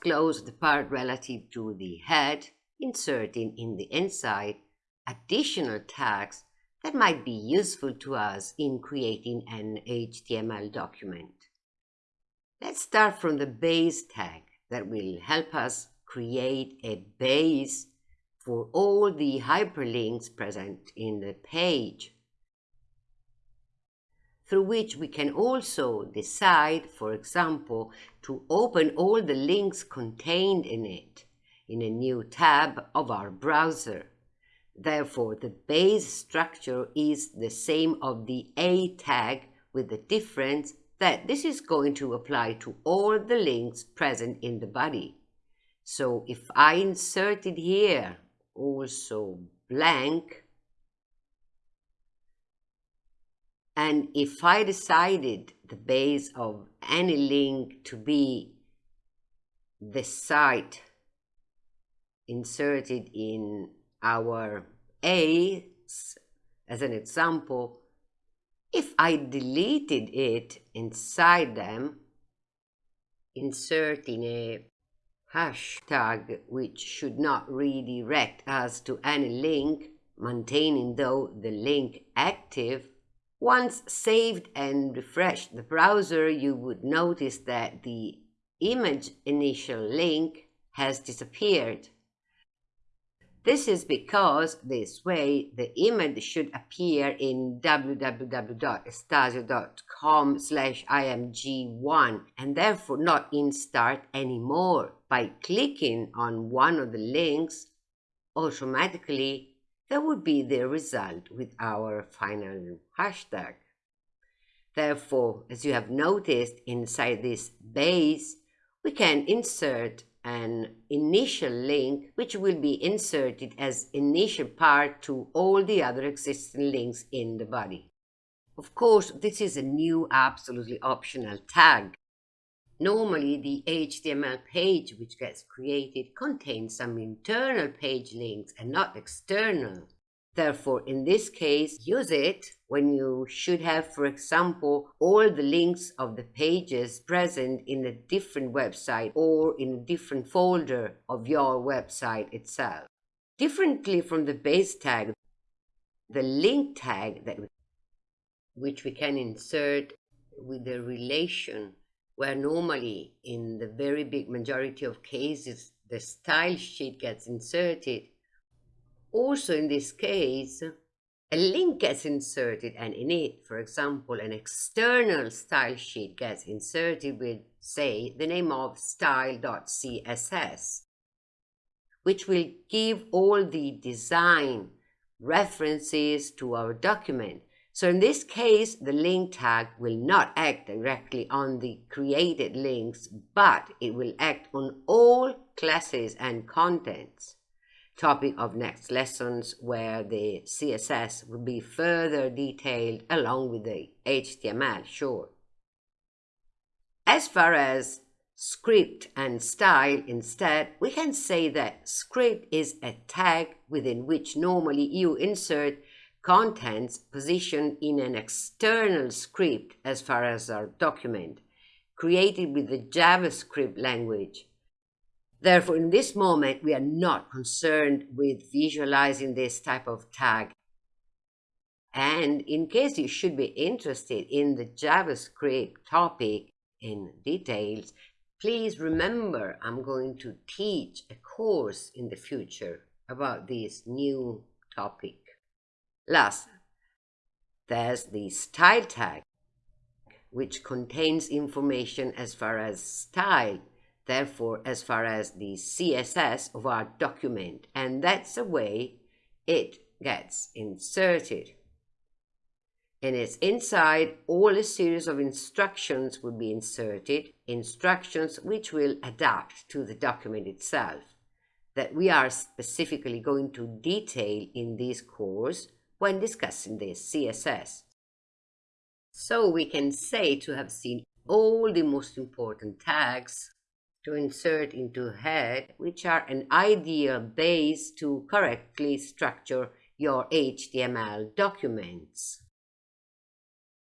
close the part relative to the head, inserting in the inside additional tags that might be useful to us in creating an HTML document. Let's start from the base tag that will help us create a base for all the hyperlinks present in the page, through which we can also decide, for example, to open all the links contained in it in a new tab of our browser. Therefore, the base structure is the same of the A tag with the difference that this is going to apply to all the links present in the body. So if I inserted here also blank, and if I decided the base of any link to be the site inserted in our A as an example, if I deleted it inside them, inserting a hashtag which should not redirect us to any link, maintaining though the link active, once saved and refreshed the browser, you would notice that the image initial link has disappeared. This is because this way the image should appear in www.estasio.com slash img1 and therefore not in start anymore. By clicking on one of the links, automatically that would be the result with our final hashtag. Therefore, as you have noticed inside this base, we can insert an initial link which will be inserted as initial part to all the other existing links in the body. Of course, this is a new absolutely optional tag. Normally, the HTML page which gets created contains some internal page links and not external. Therefore, in this case, use it when you should have, for example, all the links of the pages present in a different website or in a different folder of your website itself. Differently from the base tag, the link tag that which we can insert with the relation where normally in the very big majority of cases the style sheet gets inserted also in this case, a link gets inserted and in it, for example, an external style sheet gets inserted with, say, the name of style.css, which will give all the design references to our document. So in this case, the link tag will not act directly on the created links, but it will act on all classes and contents topic of next lessons where the CSS will be further detailed along with the HTML, sure. As far as script and style instead, we can say that script is a tag within which normally you insert contents positioned in an external script as far as our document, created with the JavaScript language Therefore, in this moment, we are not concerned with visualizing this type of tag. And in case you should be interested in the JavaScript topic in details, please remember I'm going to teach a course in the future about this new topic. Last, there's the style tag, which contains information as far as style therefore, as far as the CSS of our document, and that's the way it gets inserted. In its inside, all a series of instructions will be inserted, instructions which will adapt to the document itself, that we are specifically going to detail in this course when discussing the CSS. So we can say to have seen all the most important tags to insert into head, which are an ideal base to correctly structure your HTML documents.